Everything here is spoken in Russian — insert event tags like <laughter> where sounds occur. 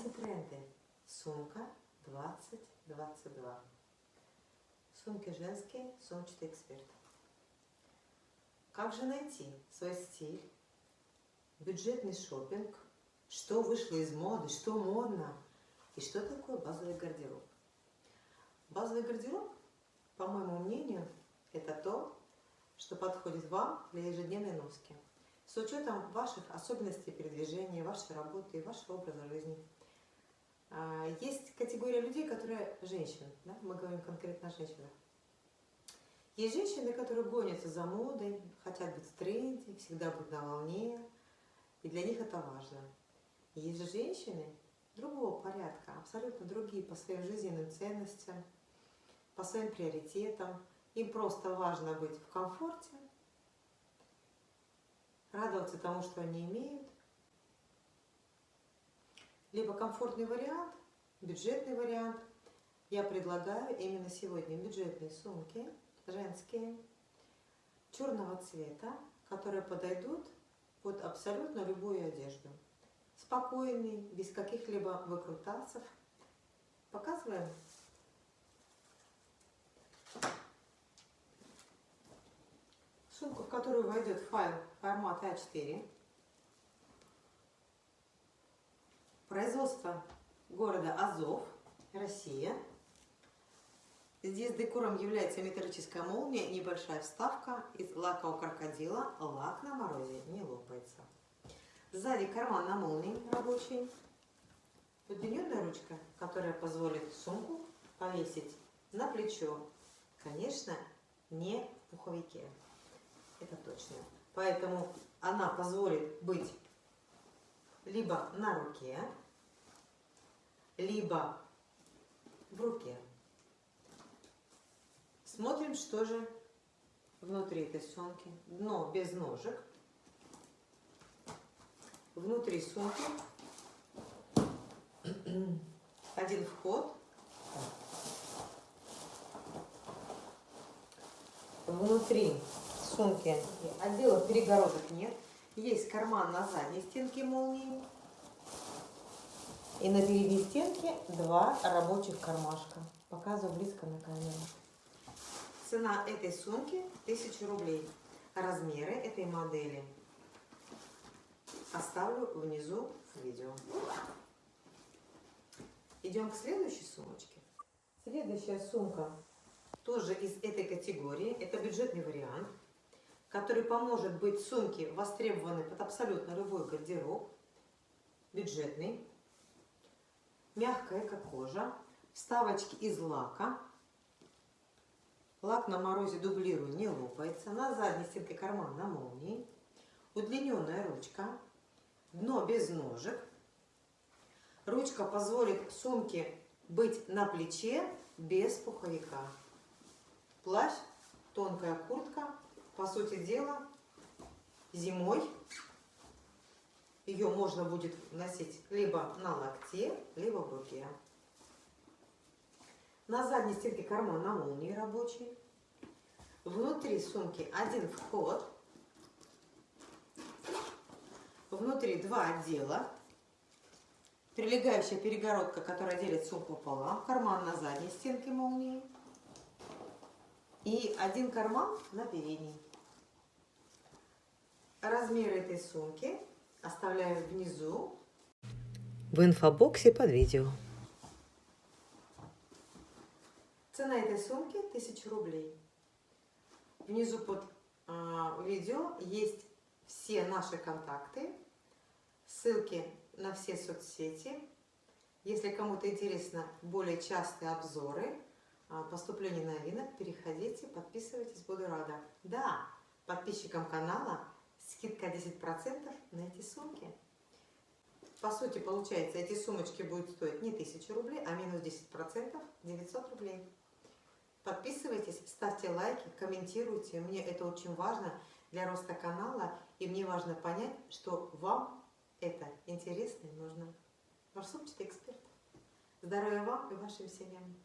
Антитренды. Сумка 2022. Сумки женские, сумчатый эксперт. Как же найти свой стиль, бюджетный шопинг, что вышло из моды, что модно и что такое базовый гардероб. Базовый гардероб, по моему мнению, это то, что подходит вам для ежедневной носки. С учетом ваших особенностей передвижения, вашей работы и вашего образа жизни. А, есть категория людей, которые женщины, да? мы говорим конкретно о женщинах. Есть женщины, которые гонятся за модой, хотят быть в тренде, всегда быть на волне, и для них это важно. Есть же женщины другого порядка, абсолютно другие по своим жизненным ценностям, по своим приоритетам. Им просто важно быть в комфорте, радоваться тому, что они имеют. Либо комфортный вариант, бюджетный вариант. Я предлагаю именно сегодня бюджетные сумки – женские, черного цвета, которые подойдут под абсолютно любую одежду. Спокойный, без каких-либо выкрутасов. Показываем. Сумку, в которую войдет файл формата А4. Производство города Азов, Россия. Здесь декором является металлическая молния, небольшая вставка из лакового крокодила. Лак на морозе не лопается. Сзади карман на молнии рабочий. Удлиненная ручка, которая позволит сумку повесить на плечо. Конечно, не в пуховике. Это точно. Поэтому она позволит быть либо на руке, либо в руке. Смотрим, что же внутри этой сумки. Дно без ножек. Внутри сумки <clears throat> один вход. Внутри сумки отдела перегородок нет. Есть карман на задней стенке молнии. И на передней стенке два рабочих кармашка. Показываю близко на камеру. Цена этой сумки 1000 рублей. Размеры этой модели оставлю внизу в видео. Идем к следующей сумочке. Следующая сумка тоже из этой категории. Это бюджетный вариант, который поможет быть сумке востребованной под абсолютно любой гардероб. Бюджетный. Мягкая, как кожа. Вставочки из лака Лак на морозе дублирую, не лопается. На задней стенке карман на молнии. Удлиненная ручка. Дно без ножек. Ручка позволит сумке быть на плече без пуховика. Плащ, тонкая куртка. По сути дела, зимой ее можно будет носить либо на локте, либо в руке. На задней стенке карман на молнии рабочий. Внутри сумки один вход. Внутри два отдела. Прилегающая перегородка, которая делит сумку пополам. Карман на задней стенке молнии. И один карман на передней. Размер этой сумки оставляю внизу в инфобоксе под видео. Цена этой сумки 1000 рублей. Внизу под э, видео есть все наши контакты, ссылки на все соцсети. Если кому-то интересно более частые обзоры, э, поступления новинок, переходите, подписывайтесь, буду рада. Да, подписчикам канала скидка 10% на эти сумки. По сути, получается, эти сумочки будут стоить не 1000 рублей, а минус 10%, 900 рублей. Подписывайтесь, ставьте лайки, комментируйте. Мне это очень важно для роста канала. И мне важно понять, что вам это интересно и нужно. Ваш сумчатый эксперт. Здоровья вам и вашим семьям.